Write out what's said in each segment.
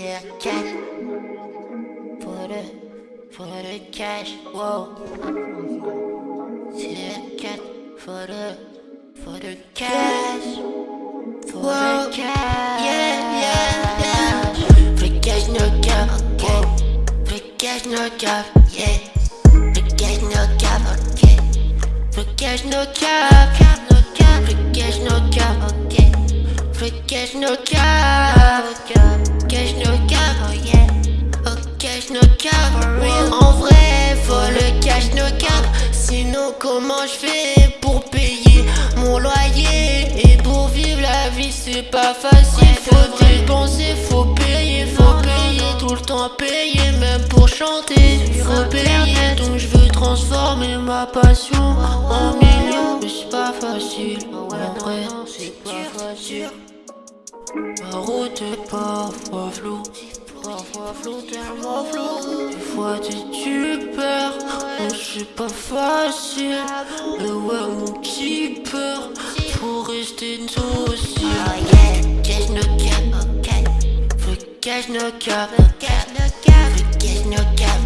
yeah, cat. Put it, put it cash, whoa. Yeah, for the, for the cash. For whoa. the cash. Yeah, yeah, yeah. For the cash, no cap, okay. For the cash, no cap, yeah. For the cash, no cap, okay. For the cash, no cap, cap, no cap. For the cash, no cap, okay. For the cash, no cap, cap. Cash, no cash. En vrai, faut le cash, no cap. Sinon, comment je fais pour payer mon loyer? Et pour vivre la vie, c'est pas facile. Faut dépenser, faut payer, faut payer. Tout le temps payer, même pour chanter. Faut payer, donc je veux transformer ma passion en million. Mais c'est pas facile, en vrai, c'est pas facile. La route est parfois floue, parfois floue, tellement floue. Des fois tu, tu perds, donc c'est pas facile. Mais ouais, mon petit peur, pour rester docile. Oh yeah, cash no cap. Faut cash no cap, cash no cap. Faut cash no cap.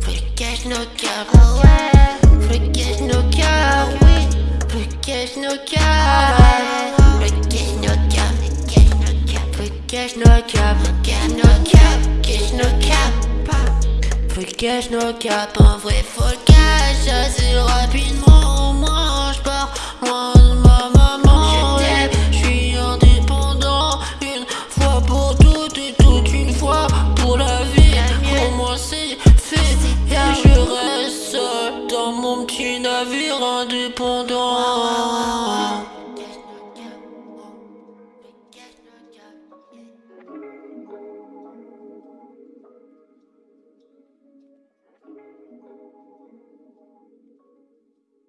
Faut cash no cap, oh ouais. Faut cash no cap, oui. Faut cash no cap. Cash no cap, cash no cap, cash no cap. Faut cash no cap, en vrai faut le cash assez rapidement. Moi je pars loin de ma maman. Je suis indépendant. Une fois pour toutes et toute une fois pour la vie. Pour moi c'est fait, et je reste seul dans mon petit navire indépendant.